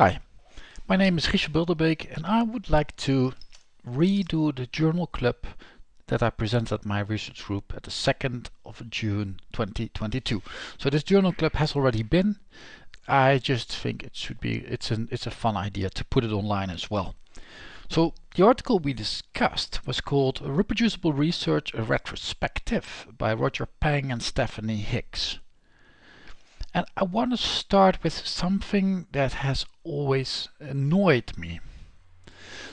Hi, my name is Richard Bilderbeek and I would like to redo the journal club that I presented at my research group at the 2nd of June 2022. So this journal club has already been. I just think it should be, it's, an, it's a fun idea to put it online as well. So the article we discussed was called Reproducible Research A Retrospective by Roger Peng and Stephanie Hicks. And I want to start with something that has always annoyed me.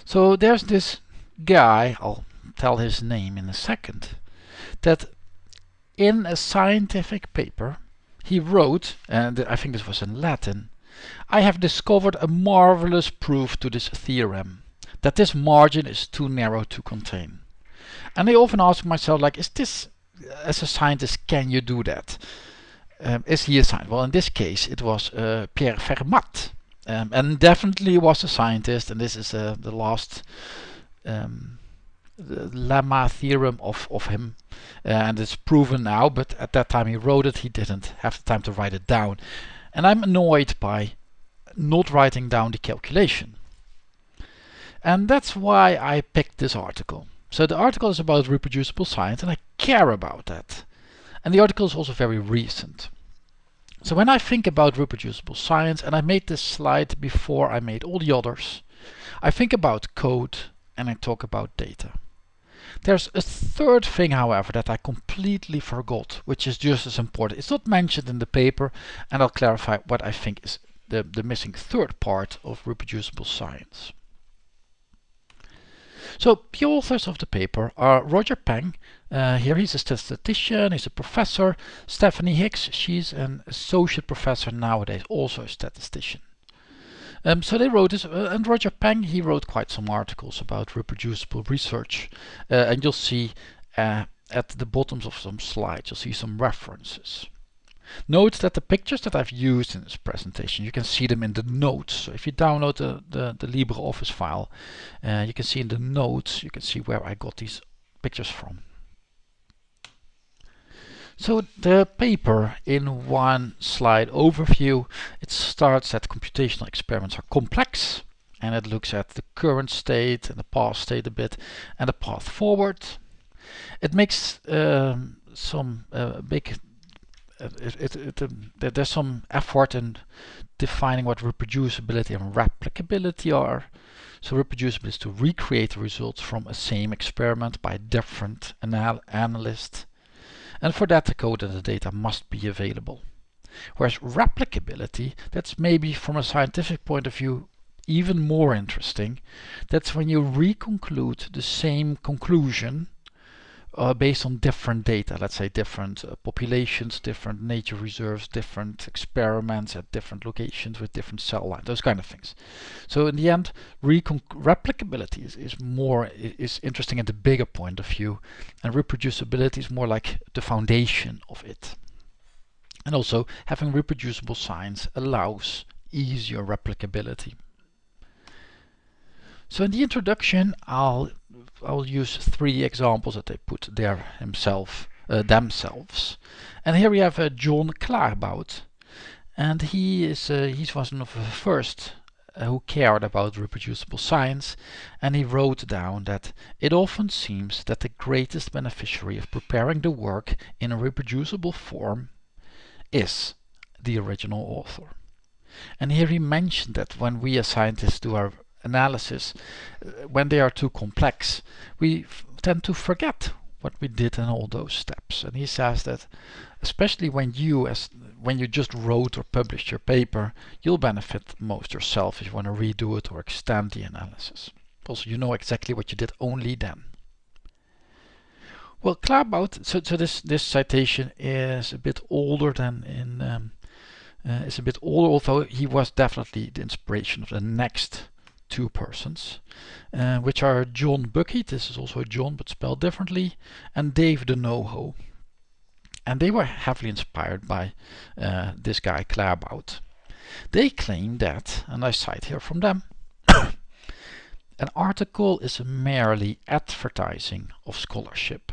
So there's this guy, I'll tell his name in a second, that in a scientific paper he wrote, and I think this was in Latin, I have discovered a marvelous proof to this theorem, that this margin is too narrow to contain. And I often ask myself like, is this, as a scientist, can you do that? Um, is he a assigned? Well, in this case, it was uh, Pierre Fermat, um, and definitely was a scientist. And this is uh, the last um, the lemma theorem of of him, uh, and it's proven now. But at that time he wrote it, he didn't have the time to write it down, and I'm annoyed by not writing down the calculation. And that's why I picked this article. So the article is about reproducible science, and I care about that. And the article is also very recent. So when I think about reproducible science, and I made this slide before I made all the others, I think about code and I talk about data. There's a third thing, however, that I completely forgot, which is just as important. It's not mentioned in the paper, and I'll clarify what I think is the, the missing third part of reproducible science. So the authors of the paper are Roger Peng, uh, here he's a statistician, he's a professor. Stephanie Hicks, she's an associate professor nowadays, also a statistician. Um, so they wrote this, uh, and Roger Peng, he wrote quite some articles about reproducible research. Uh, and you'll see uh, at the bottoms of some slides, you'll see some references. Note that the pictures that I've used in this presentation, you can see them in the notes. So if you download the, the, the LibreOffice file, uh, you can see in the notes, you can see where I got these pictures from. So the paper in one slide overview, it starts that computational experiments are complex and it looks at the current state and the past state a bit and the path forward. It makes um, some uh, big it, it, um, there's some effort in defining what reproducibility and replicability are. So reproducibility is to recreate the results from a same experiment by different anal analysts. And for that the code and the data must be available. Whereas replicability, that's maybe from a scientific point of view even more interesting. That's when you reconclude the same conclusion uh, based on different data, let's say different uh, populations, different nature reserves, different experiments at different locations with different cell lines, those kind of things. So in the end, replicability is, is more is interesting at the bigger point of view, and reproducibility is more like the foundation of it. And also having reproducible science allows easier replicability. So in the introduction, I'll I'll use three examples that they put there himself, uh, themselves. And here we have uh, John Claerbout. And he is uh, he's one of the first uh, who cared about reproducible science and he wrote down that it often seems that the greatest beneficiary of preparing the work in a reproducible form is the original author. And here he mentioned that when we as scientists do our analysis, uh, when they are too complex, we tend to forget what we did in all those steps. And he says that especially when you as when you just wrote or published your paper, you'll benefit most yourself if you want to redo it or extend the analysis. Also, you know exactly what you did only then. Well, Claerbout, so, so this, this citation is a bit older than in, um, uh, is a bit older, although he was definitely the inspiration of the next two persons, uh, which are John Buckheit, this is also John but spelled differently, and Dave Donoho. And they were heavily inspired by uh, this guy Claerbout. They claim that, and I cite here from them, an article is merely advertising of scholarship.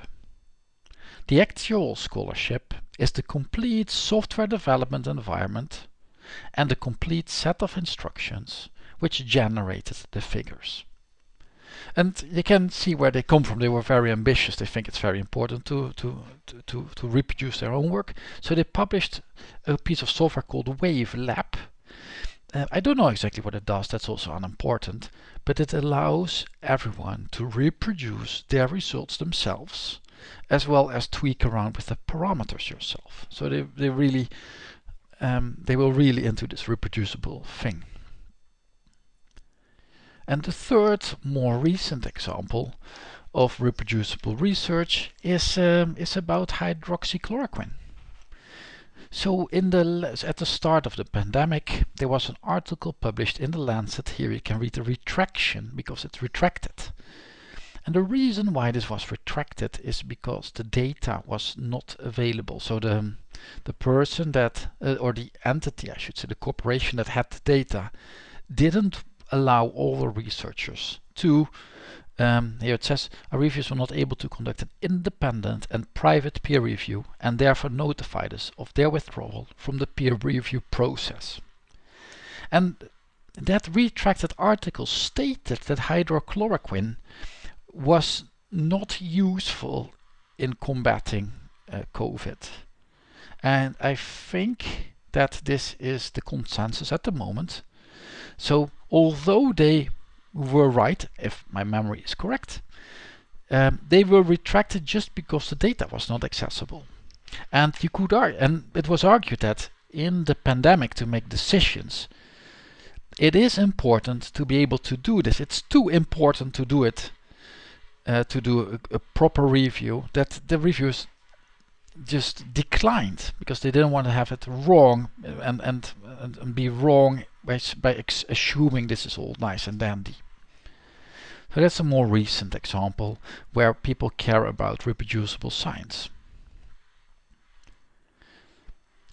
The actual scholarship is the complete software development environment and the complete set of instructions which generated the figures. And you can see where they come from. They were very ambitious. They think it's very important to, to, to, to, reproduce their own work. So they published a piece of software called WaveLab. Uh, I don't know exactly what it does, that's also unimportant, but it allows everyone to reproduce their results themselves, as well as tweak around with the parameters yourself. So they, they really, um, they were really into this reproducible thing. And the third, more recent example of reproducible research is, um, is about hydroxychloroquine. So in the at the start of the pandemic, there was an article published in the Lancet. Here you can read the retraction because it's retracted. And the reason why this was retracted is because the data was not available. So the the person that uh, or the entity, I should say, the corporation that had the data didn't allow all the researchers to um, here it says our reviewers were not able to conduct an independent and private peer review and therefore notified us of their withdrawal from the peer review process. And that retracted article stated that hydroxychloroquine was not useful in combating uh, COVID. And I think that this is the consensus at the moment. So although they were right, if my memory is correct, um, they were retracted just because the data was not accessible. And you could argue, and it was argued that in the pandemic to make decisions, it is important to be able to do this. It's too important to do it, uh, to do a, a, proper review, that the reviewers just declined because they didn't want to have it wrong and, and, and, and be wrong by, by assuming this is all nice and dandy. So that's a more recent example where people care about reproducible science.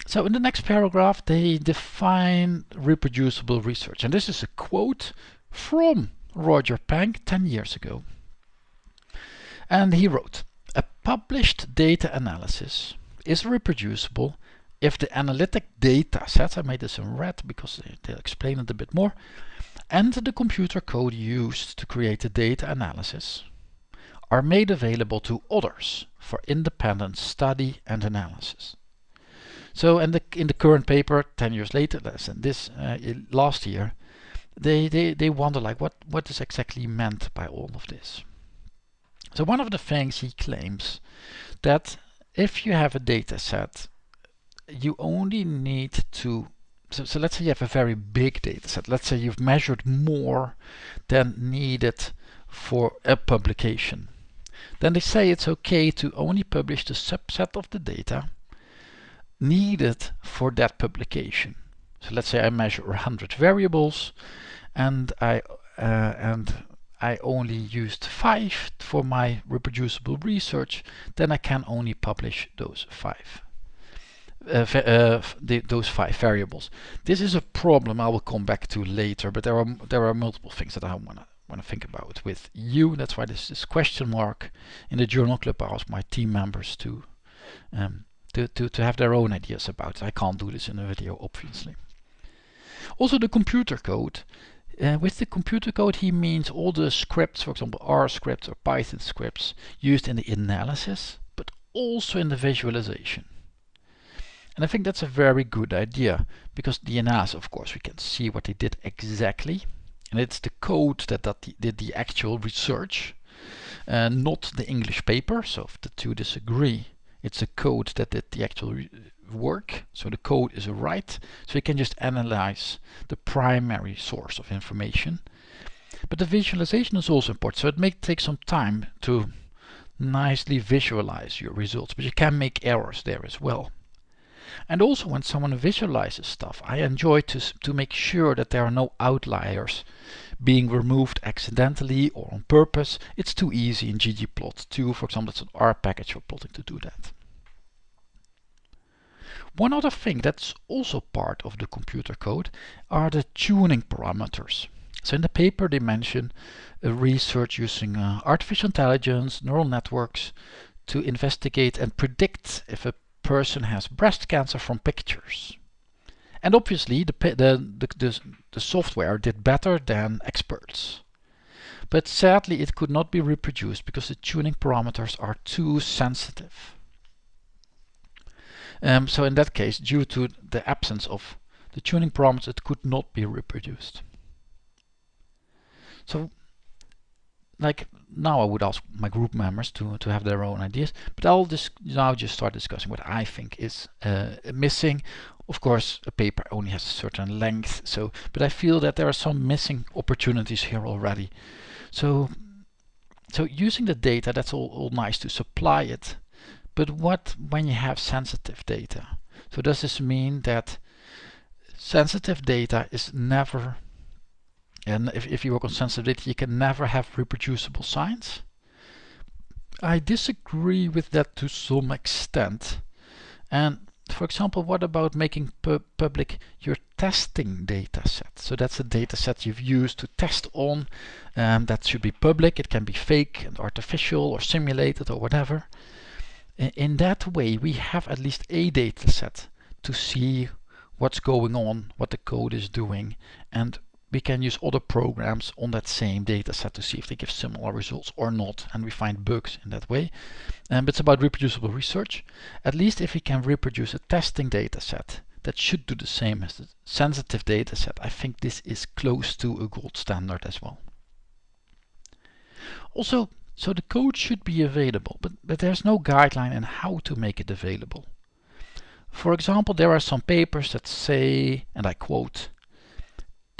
So in the next paragraph they define reproducible research and this is a quote from Roger Peng 10 years ago. And he wrote, a published data analysis is reproducible if the analytic data sets, I made this in red because they'll explain it a bit more, and the computer code used to create the data analysis are made available to others for independent study and analysis. So in the, in the current paper, 10 years later, less than this uh, last year, they, they, they wonder like what, what is exactly meant by all of this. So one of the things he claims that if you have a data set, you only need to so, so let's say you have a very big data set. Let's say you've measured more than needed for a publication. Then they say it's okay to only publish the subset of the data needed for that publication. So let's say I measure 100 variables and I uh, and I only used five for my reproducible research, then I can only publish those five uh, uh, those five variables. This is a problem I will come back to later, but there are there are multiple things that I want to want to think about with you. That's why this this question mark in the journal club. I ask my team members to um, to, to to have their own ideas about it. I can't do this in a video, obviously. Also, the computer code. Uh, with the computer code, he means all the scripts, for example, R scripts or Python scripts used in the analysis, but also in the visualization. And I think that's a very good idea because the analysis, of course, we can see what they did exactly. And it's the code that, that the, did the actual research, uh, not the English paper. So if the two disagree, it's a code that did the actual work. So the code is right. So you can just analyze the primary source of information. But the visualization is also important. So it may take some time to nicely visualize your results, but you can make errors there as well. And also when someone visualizes stuff, I enjoy to, to make sure that there are no outliers being removed accidentally or on purpose. It's too easy in ggplot2, for example, it's an R package for plotting to do that. One other thing that's also part of the computer code are the tuning parameters. So in the paper they mention uh, research using uh, artificial intelligence, neural networks to investigate and predict if a person has breast cancer from pictures. And obviously the, the, the, the, software did better than experts. But sadly it could not be reproduced because the tuning parameters are too sensitive. Um, so in that case, due to the absence of the tuning parameters, it could not be reproduced. So like now I would ask my group members to, to have their own ideas, but I'll just now just start discussing what I think is uh, missing. Of course, a paper only has a certain length, so but I feel that there are some missing opportunities here already. So, so using the data, that's all, all nice to supply it, but what when you have sensitive data? So does this mean that sensitive data is never and if, if you work on sensitivity, you can never have reproducible signs. I disagree with that to some extent. And for example, what about making pu public your testing data set? So that's a data set you've used to test on. Um, that should be public. It can be fake and artificial or simulated or whatever. In, in that way, we have at least a data set to see what's going on, what the code is doing, and we can use other programs on that same data set to see if they give similar results or not and we find bugs in that way. Um, it's about reproducible research. At least if we can reproduce a testing data set that should do the same as the sensitive data set, I think this is close to a gold standard as well. Also, so the code should be available, but, but there's no guideline on how to make it available. For example, there are some papers that say, and I quote,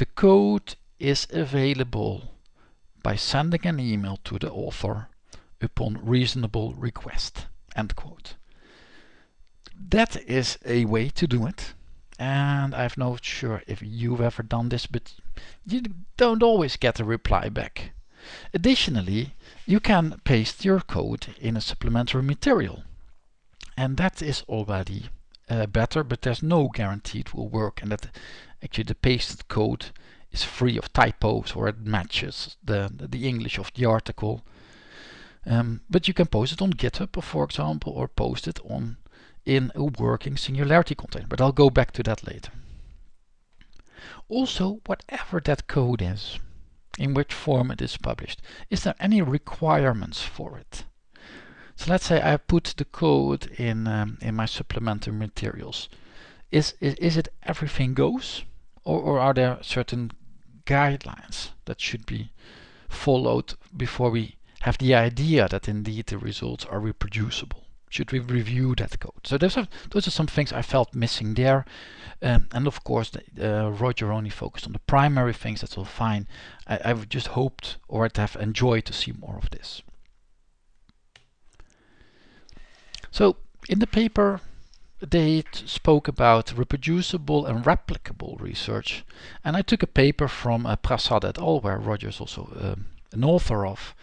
the code is available by sending an email to the author upon reasonable request. End quote. That is a way to do it. And I'm not sure if you've ever done this, but you don't always get a reply back. Additionally, you can paste your code in a supplementary material. And that is already uh, better, but there's no guarantee it will work and that actually the pasted code is free of typos or it matches the, the English of the article. Um, but you can post it on GitHub, for example, or post it on in a working Singularity container. But I'll go back to that later. Also, whatever that code is, in which form it is published, is there any requirements for it? So let's say I put the code in um, in my supplementary materials. Is, is, is it everything goes? Or, or are there certain guidelines that should be followed before we have the idea that indeed the results are reproducible? Should we review that code? So those are, those are some things I felt missing there. Um, and of course, uh, Roger only focused on the primary things, that's all fine. I, I've just hoped or I'd have enjoyed to see more of this. So in the paper, they spoke about reproducible and replicable research. And I took a paper from uh, Prasad et al., where Roger is also um, an author of.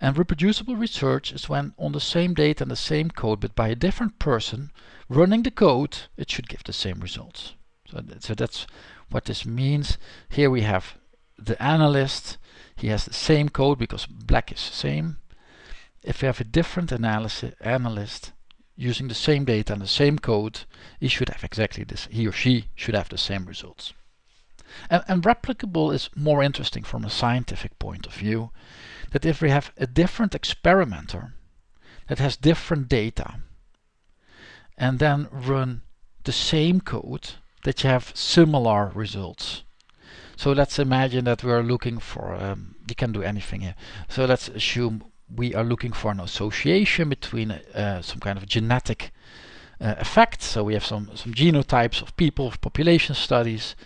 And reproducible research is when on the same data and the same code, but by a different person running the code, it should give the same results. So, so that's what this means. Here we have the analyst. He has the same code because black is the same. If we have a different analysis, analyst, using the same data and the same code, he should have exactly this, he or she should have the same results. And, and replicable is more interesting from a scientific point of view, that if we have a different experimenter that has different data, and then run the same code, that you have similar results. So let's imagine that we are looking for, um, you can do anything here. So let's assume we are looking for an association between uh, some kind of genetic uh, effect. So we have some, some genotypes of people, of population studies,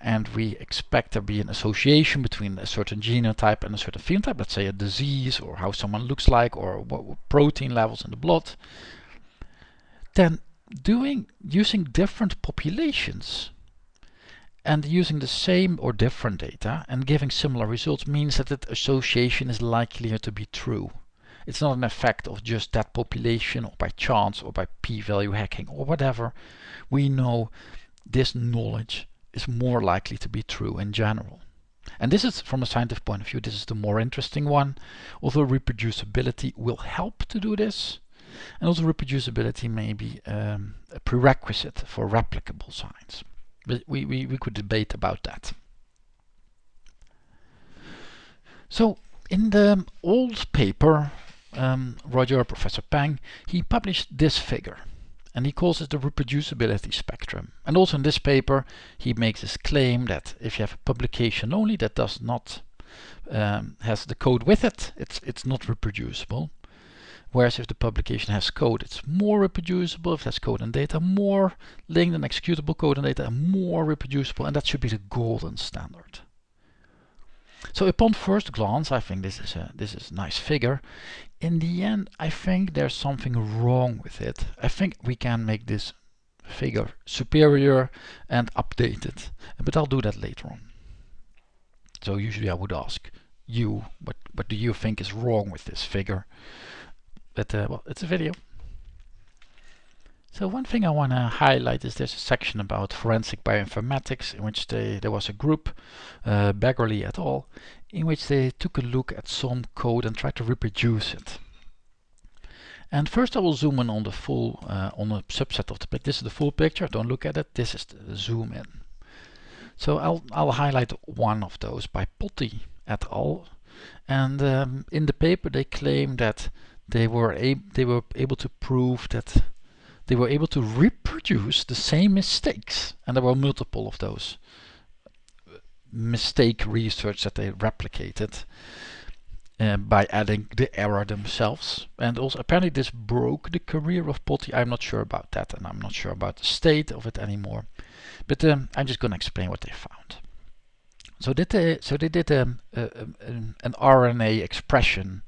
and we expect there be an association between a certain genotype and a certain phenotype, let's say a disease or how someone looks like or what protein levels in the blood. Then doing using different populations and using the same or different data and giving similar results means that the association is likelier to be true. It's not an effect of just that population or by chance or by p-value hacking or whatever. We know this knowledge is more likely to be true in general. And this is, from a scientific point of view, this is the more interesting one. Although reproducibility will help to do this, and also reproducibility may be um, a prerequisite for replicable science. We, we, we could debate about that. So in the old paper, um, Roger, Professor Peng, he published this figure and he calls it the reproducibility spectrum. And also in this paper, he makes this claim that if you have a publication only that does not um, has the code with it, it's it's not reproducible. Whereas if the publication has code, it's more reproducible. If it has code and data, more linked and executable code and data, more reproducible, and that should be the golden standard. So upon first glance, I think this is a this is a nice figure. In the end, I think there's something wrong with it. I think we can make this figure superior and updated, but I'll do that later on. So usually I would ask you, what what do you think is wrong with this figure? But uh, well, it's a video. So one thing I want to highlight is there's a section about forensic bioinformatics in which they, there was a group, uh, Baggerly et al., in which they took a look at some code and tried to reproduce it. And first I will zoom in on the full, uh, on a subset of the picture. This is the full picture, don't look at it, this is the zoom in. So I'll, I'll highlight one of those by Potti et al. And um, in the paper they claim that they were, they were able to prove that they were able to reproduce the same mistakes and there were multiple of those mistake research that they replicated uh, by adding the error themselves. And also apparently this broke the career of Potti I'm not sure about that and I'm not sure about the state of it anymore. But um, I'm just gonna explain what they found. So did they so they did um, a, a, an RNA expression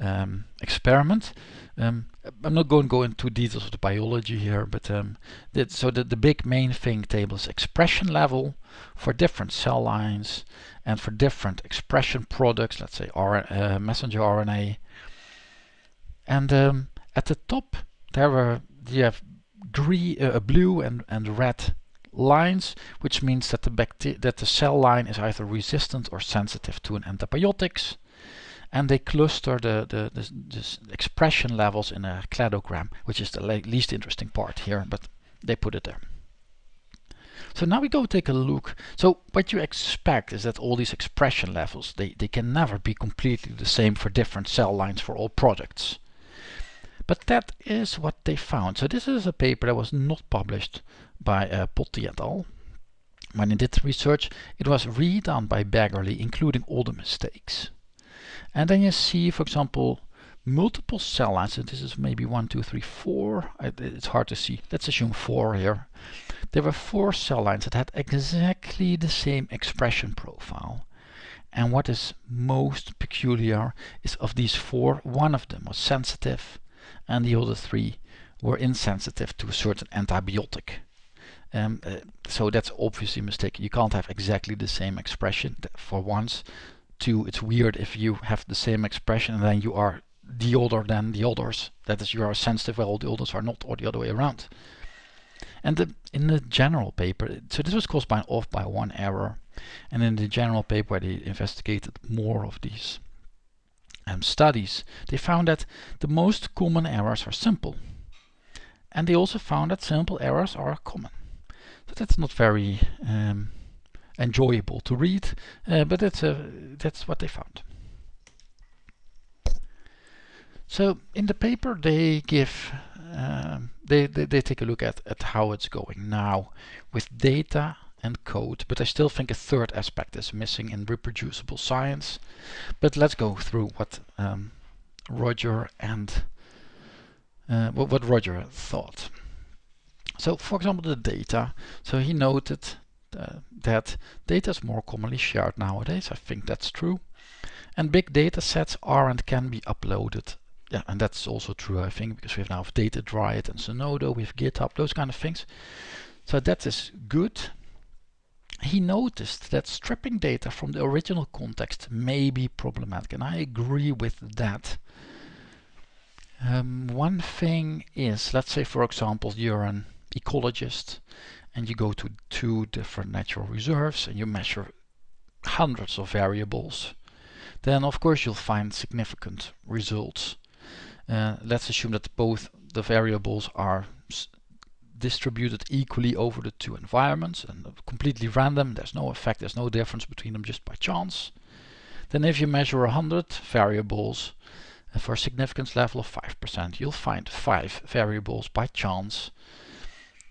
um, experiment. Um, I'm not going to go into details of the biology here, but um, that, so the, the big main thing table is expression level for different cell lines and for different expression products, let's say R, uh, messenger RNA. And um, at the top there were you have green, uh, blue and, and red lines, which means that the that the cell line is either resistant or sensitive to an antibiotics and they cluster the, the, the, the, expression levels in a cladogram, which is the least interesting part here, but they put it there. So now we go take a look. So what you expect is that all these expression levels, they, they can never be completely the same for different cell lines for all products. But that is what they found. So this is a paper that was not published by uh, Potti et al. When they did the research, it was redone by Baggerly, including all the mistakes. And then you see, for example, multiple cell lines. And this is maybe one, two, three, four. It's hard to see. Let's assume four here. There were four cell lines that had exactly the same expression profile. And what is most peculiar is of these four, one of them was sensitive and the other three were insensitive to a certain antibiotic. Um, uh, so that's obviously a mistake. You can't have exactly the same expression for once it's weird if you have the same expression and then you are the older than the others. That is, you are sensitive while the others are not, or the other way around. And the, in the general paper, so this was caused by an off by one error. And in the general paper where they investigated more of these um, studies, they found that the most common errors are simple. And they also found that simple errors are common. So that's not very um, enjoyable to read, uh, but that's, uh, that's what they found. So in the paper they give, um, they, they, they take a look at, at how it's going now with data and code, but I still think a third aspect is missing in reproducible science. But let's go through what um, Roger and uh, what, what Roger thought. So for example the data, so he noted uh, that data is more commonly shared nowadays. I think that's true. And big data sets are and can be uploaded. Yeah, and that's also true, I think, because we have now data Datadrive and Zenodo, we have GitHub, those kind of things. So that is good. He noticed that stripping data from the original context may be problematic, and I agree with that. Um, one thing is, let's say for example, you're an ecologist and you go to two different natural reserves and you measure hundreds of variables, then of course you'll find significant results. Uh, let's assume that both the variables are distributed equally over the two environments and completely random. There's no effect, there's no difference between them just by chance. Then if you measure 100 variables uh, for a significance level of 5%, you'll find five variables by chance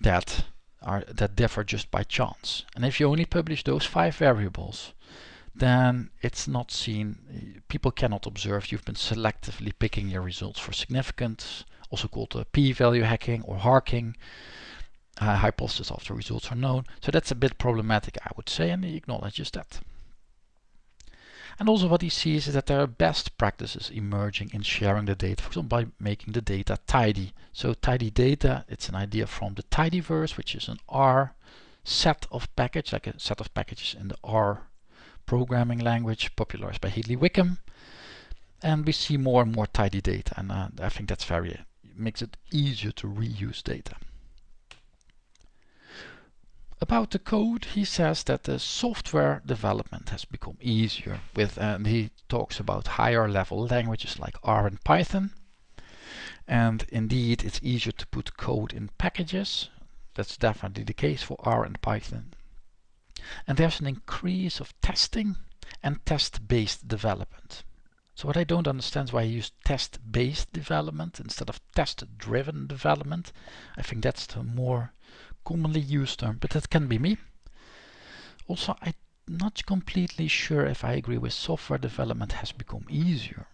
that are that differ just by chance. And if you only publish those five variables, then it's not seen, people cannot observe you've been selectively picking your results for significance, also called uh, p-value hacking or harking, uh, hypothesis after results are known. So that's a bit problematic, I would say, and he acknowledges that. And also what he sees is that there are best practices emerging in sharing the data, for example, by making the data tidy. So tidy data, it's an idea from the tidyverse, which is an R set of package, like a set of packages in the R programming language popularized by Hadley Wickham. And we see more and more tidy data, and uh, I think that's very, it makes it easier to reuse data. About the code, he says that the software development has become easier with, and he talks about higher level languages like R and Python. And indeed, it's easier to put code in packages. That's definitely the case for R and Python. And there's an increase of testing and test-based development. So what I don't understand is why you use test-based development instead of test-driven development. I think that's the more commonly used term, but that can be me. Also, I'm not completely sure if I agree with software development has become easier.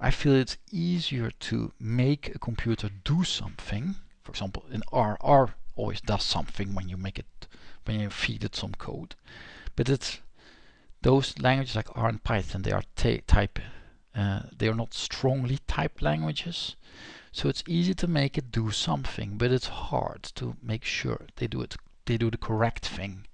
I feel it's easier to make a computer do something. For example, in R, R always does something when you make it when you feed it some code. But it's those languages like R and Python, they are type, uh, they are not strongly typed languages. So it's easy to make it do something, but it's hard to make sure they do it, they do the correct thing.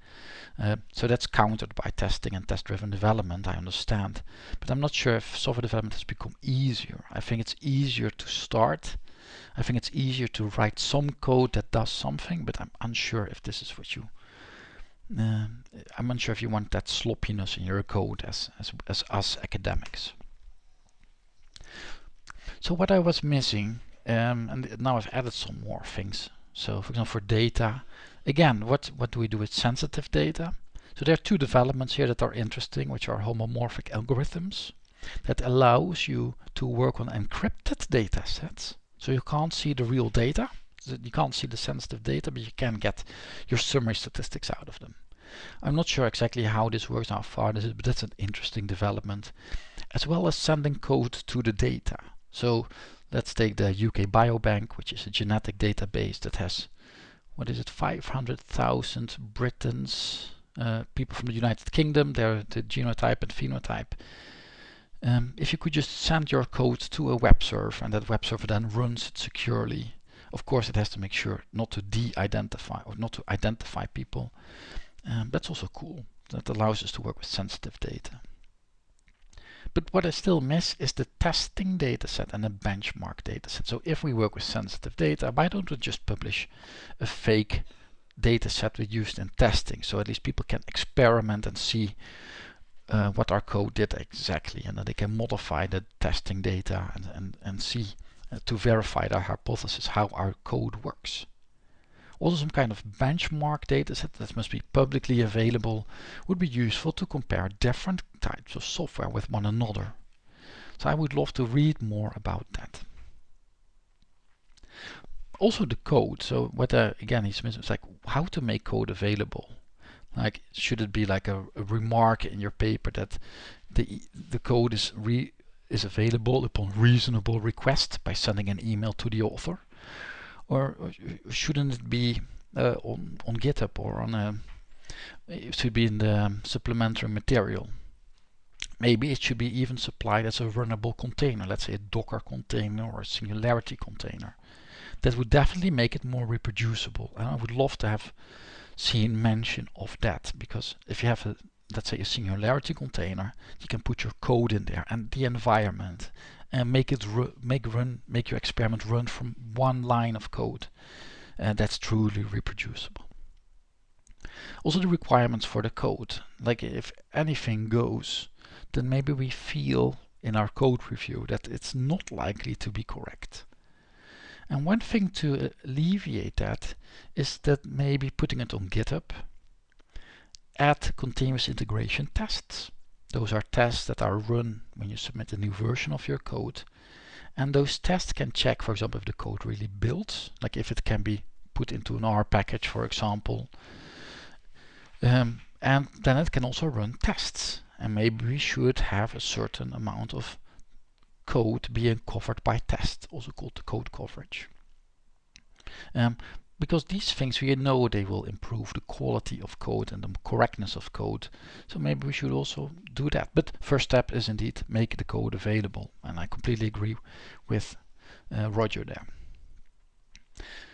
Uh, so that's countered by testing and test-driven development, I understand. But I'm not sure if software development has become easier. I think it's easier to start. I think it's easier to write some code that does something, but I'm unsure if this is what you uh, I'm unsure if you want that sloppiness in your code as, as, as us academics. So what I was missing, um, and now I've added some more things. So for example, for data, again, what, what do we do with sensitive data? So there are two developments here that are interesting, which are homomorphic algorithms that allows you to work on encrypted data sets. So you can't see the real data, you can't see the sensitive data, but you can get your summary statistics out of them. I'm not sure exactly how this works, how far this is, but that's an interesting development. As well as sending code to the data. So let's take the UK Biobank, which is a genetic database that has, what is it, 500,000 Britons, uh, people from the United Kingdom, their the genotype and phenotype. Um, if you could just send your code to a web server and that web server then runs it securely of course, it has to make sure not to de-identify or not to identify people. Um, that's also cool. That allows us to work with sensitive data. But what I still miss is the testing dataset and the benchmark dataset. So if we work with sensitive data, why don't we just publish a fake dataset we used in testing? So at least people can experiment and see uh, what our code did exactly and then they can modify the testing data and, and, and see uh, to verify their hypothesis how our code works. Also some kind of benchmark dataset that must be publicly available would be useful to compare different types of software with one another. So I would love to read more about that. Also the code, so whether uh, again he's it's like how to make code available. Like should it be like a, a remark in your paper that the the code is re is available upon reasonable request by sending an email to the author? Or shouldn't it be uh, on, on GitHub or on a, it should be in the supplementary material? Maybe it should be even supplied as a runnable container, let's say a Docker container or a Singularity container. That would definitely make it more reproducible. And I would love to have seen mention of that because if you have a let's say a singularity container, you can put your code in there and the environment and make it make run make your experiment run from one line of code and that's truly reproducible. Also the requirements for the code, like if anything goes, then maybe we feel in our code review that it's not likely to be correct. And one thing to alleviate that is that maybe putting it on GitHub, add continuous integration tests. Those are tests that are run when you submit a new version of your code. And those tests can check, for example, if the code really builds, like if it can be put into an R package, for example. Um, and then it can also run tests. And maybe we should have a certain amount of code being covered by tests, also called the code coverage. Um, because these things we know they will improve the quality of code and the correctness of code. So maybe we should also do that. But first step is indeed make the code available. And I completely agree with uh, Roger there.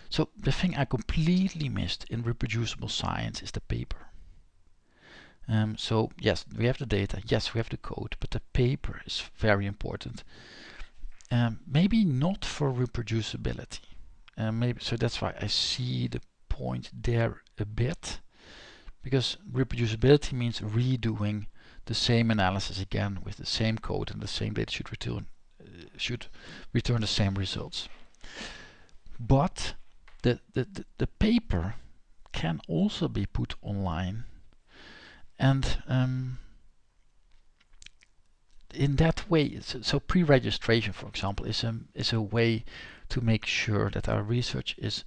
So the thing I completely missed in reproducible science is the paper. Um, so yes, we have the data, yes, we have the code, but the paper is very important. Um, maybe not for reproducibility. Uh, maybe so that's why I see the point there a bit, because reproducibility means redoing the same analysis again with the same code and the same data should return uh, should return the same results. But the, the, the, the paper can also be put online and um, in that way, so, so pre-registration, for example, is a, is a way to make sure that our research is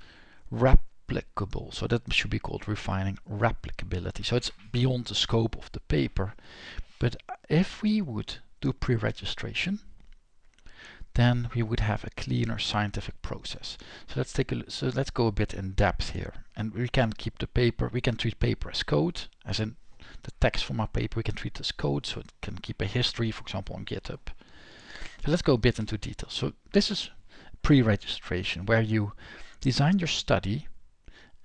replicable. So that should be called refining replicability. So it's beyond the scope of the paper. But if we would do pre-registration, then we would have a cleaner scientific process. So let's take a so let's go a bit in depth here. And we can keep the paper, we can treat paper as code, as in the text from our paper. We can treat as code so it can keep a history for example on github. So let's go a bit into detail. So this is pre-registration where you design your study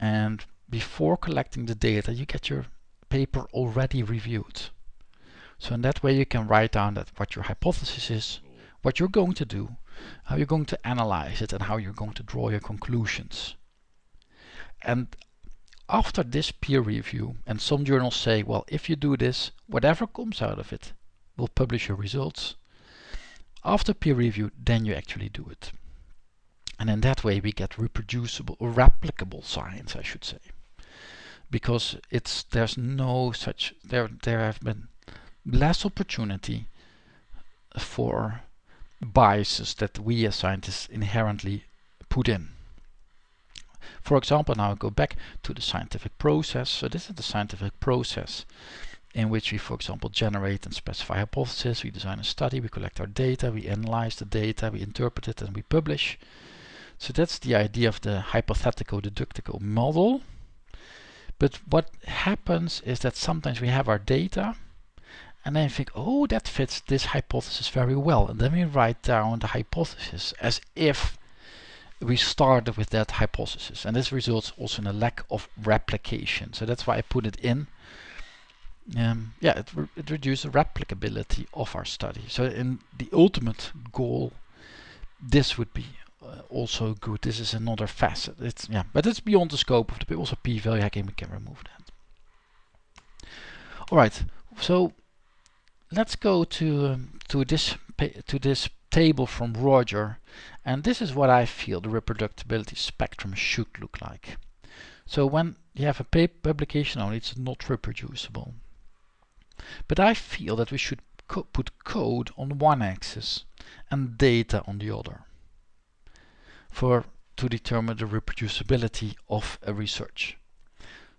and before collecting the data you get your paper already reviewed. So in that way you can write down that what your hypothesis is what you're going to do how you're going to analyze it and how you're going to draw your conclusions. And after this peer review, and some journals say, well, if you do this, whatever comes out of it, we'll publish your results. After peer review, then you actually do it. And in that way we get reproducible or replicable science, I should say. Because it's there's no such there there have been less opportunity for biases that we as scientists inherently put in. For example, now I go back to the scientific process. So this is the scientific process in which we, for example, generate and specify hypotheses, we design a study, we collect our data, we analyze the data, we interpret it and we publish. So that's the idea of the hypothetical deductical model. But what happens is that sometimes we have our data and then think, oh, that fits this hypothesis very well. And then we write down the hypothesis as if we started with that hypothesis and this results also in a lack of replication. So that's why I put it in. Um, yeah it, re it reduces the replicability of our study. So in the ultimate goal this would be uh, also good. This is another facet. It's yeah but it's beyond the scope of the also p-value hacking. We can remove that. All right. So let's go to um, to this to this table from Roger and this is what I feel the reproducibility spectrum should look like. So when you have a publication only it's not reproducible. But I feel that we should co put code on one axis and data on the other for to determine the reproducibility of a research.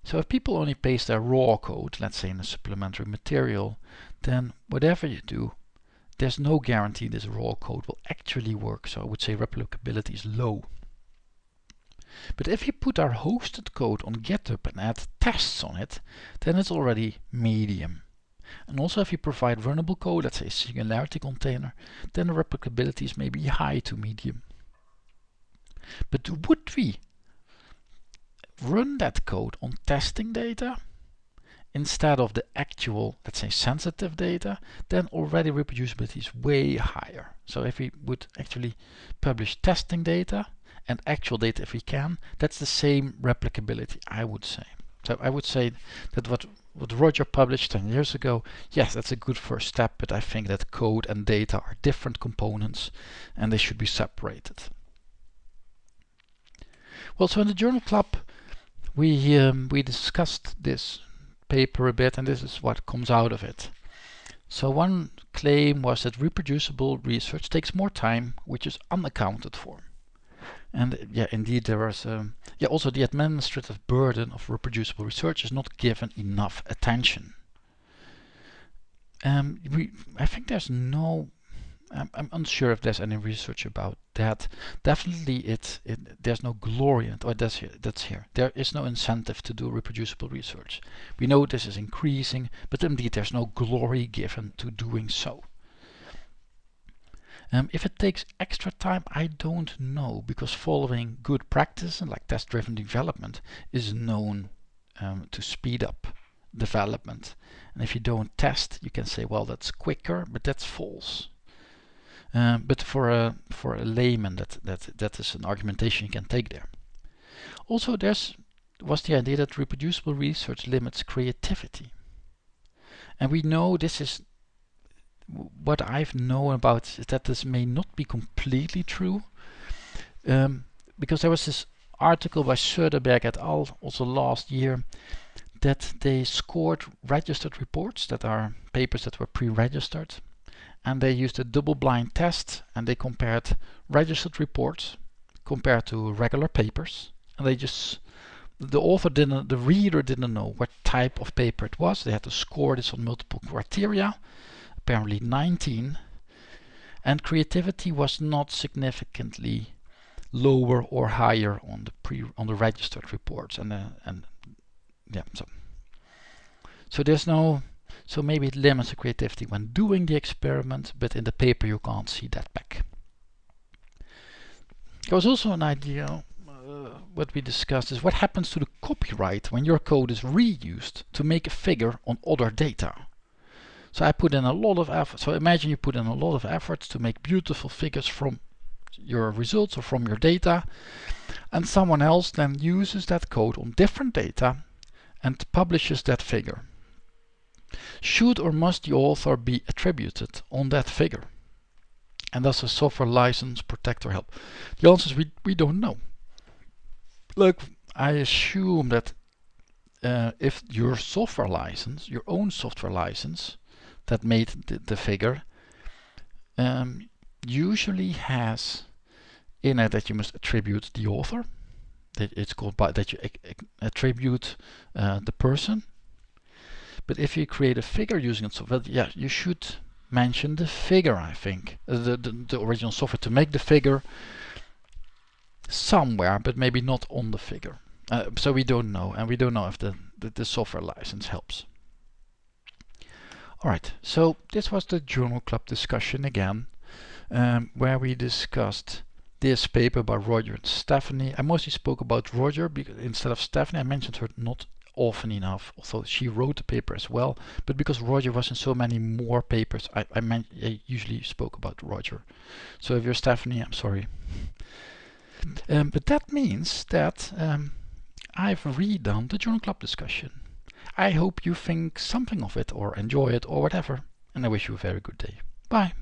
So if people only paste their raw code, let's say in a supplementary material, then whatever you do, there's no guarantee this raw code will actually work. So I would say replicability is low. But if you put our hosted code on GitHub and add tests on it, then it's already medium. And also if you provide runnable code, let's say a singularity container, then the replicability is maybe high to medium. But would we run that code on testing data? Instead of the actual, let's say, sensitive data, then already reproducibility is way higher. So if we would actually publish testing data and actual data if we can, that's the same replicability, I would say. So I would say that what, what Roger published 10 years ago, yes, that's a good first step, but I think that code and data are different components and they should be separated. Well, so in the Journal Club, we um, we discussed this paper a bit, and this is what comes out of it. So one claim was that reproducible research takes more time, which is unaccounted for. And yeah, indeed, there was um, yeah also the administrative burden of reproducible research is not given enough attention. Um, we, I think there's no I'm, I'm, unsure if there's any research about that. Definitely, it, it there's no glory in it. Or that's here. That's here. There is no incentive to do reproducible research. We know this is increasing, but indeed there's no glory given to doing so. Um, if it takes extra time, I don't know, because following good practice, like test-driven development, is known um, to speed up development. And if you don't test, you can say, well, that's quicker, but that's false. Um, but for a for a layman, that that that is an argumentation you can take there. Also, there's was the idea that reproducible research limits creativity, and we know this is what I've known about is that this may not be completely true, um, because there was this article by Söderberg et al. also last year that they scored registered reports that are papers that were pre-registered and they used a double-blind test and they compared registered reports compared to regular papers. And they just the author didn't the reader didn't know what type of paper it was. They had to score this on multiple criteria apparently 19 and creativity was not significantly lower or higher on the pre on the registered reports and uh, and yeah so. So there's no so maybe it limits the creativity when doing the experiment, but in the paper you can't see that back. There was also an idea, uh, what we discussed is what happens to the copyright when your code is reused to make a figure on other data. So I put in a lot of effort. So imagine you put in a lot of efforts to make beautiful figures from your results or from your data and someone else then uses that code on different data and publishes that figure. Should or must the author be attributed on that figure? And does a software license protect or help? The answer is we, we don't know. Look, I assume that uh, if your software license, your own software license that made the, the figure, um, usually has in it that you must attribute the author. That it's called by that you attribute uh, the person but if you create a figure using it, software, yeah, you should mention the figure, I think, uh, the, the, the original software to make the figure somewhere, but maybe not on the figure. Uh, so we don't know, and we don't know if the, the, the software license helps. Alright, so this was the Journal Club discussion again, um, where we discussed this paper by Roger and Stephanie. I mostly spoke about Roger because instead of Stephanie, I mentioned her not often enough, although she wrote the paper as well, but because Roger was in so many more papers, I, I, meant, I usually spoke about Roger. So if you're Stephanie, I'm sorry. Um, but that means that um, I've redone the Journal Club discussion. I hope you think something of it or enjoy it or whatever, and I wish you a very good day. Bye.